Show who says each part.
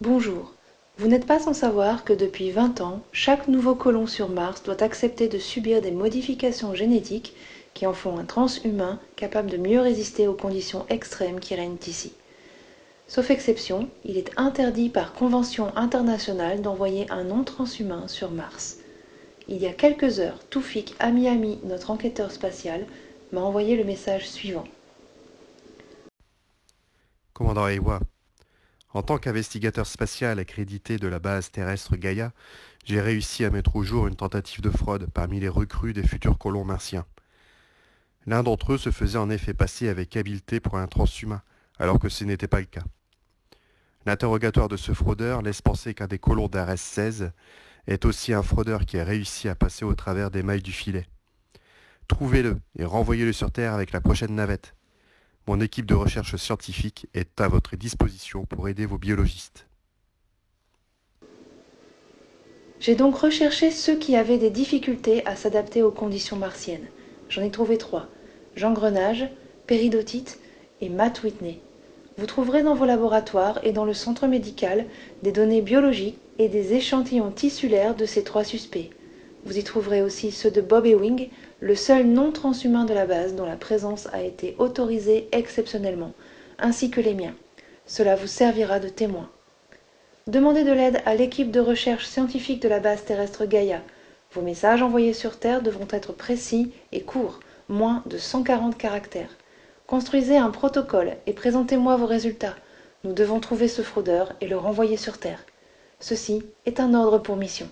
Speaker 1: bonjour. Vous n'êtes pas sans savoir que depuis vingt ans chaque nouveau colon sur mars doit accepter de subir des modifications génétiques qui en font un transhumain capable de mieux résister aux conditions extrêmes qui règnent ici. Sauf exception il est interdit par convention internationale d'envoyer un non transhumain sur mars. Il y a quelques heures Toufik Amy notre enquêteur spatial m'a envoyé le message suivant.
Speaker 2: Commandant Ewa, en tant qu'investigateur spatial accrédité de la base terrestre Gaïa, j'ai réussi à mettre au jour une tentative de fraude parmi les recrues des futurs colons martiens. L'un d'entre eux se faisait en effet passer avec habileté pour un transhumain, alors que ce n'était pas le cas. L'interrogatoire de ce fraudeur laisse penser qu'un des colons d'Ares 16 est aussi un fraudeur qui a réussi à passer au travers des mailles du filet. Trouvez-le et renvoyez-le sur Terre avec la prochaine navette. Mon équipe de recherche scientifique est à votre disposition pour aider vos biologistes.
Speaker 1: J'ai donc recherché ceux qui avaient des difficultés à s'adapter aux conditions martiennes. J'en ai trouvé trois. Jean Grenage, Péridotite et Matt Whitney. Vous trouverez dans vos laboratoires et dans le centre médical des données biologiques et des échantillons tissulaires de ces trois suspects. Vous y trouverez aussi ceux de Bob Ewing, le seul non transhumain de la base dont la présence a été autorisée exceptionnellement, ainsi que les miens. Cela vous servira de témoin. Demandez de l'aide à l'équipe de recherche scientifique de la base terrestre Gaïa. Vos messages envoyés sur Terre devront être précis et courts, moins de 140 caractères. Construisez un protocole et présentez-moi vos résultats. Nous devons trouver ce fraudeur et le renvoyer sur Terre. Ceci est un ordre pour mission.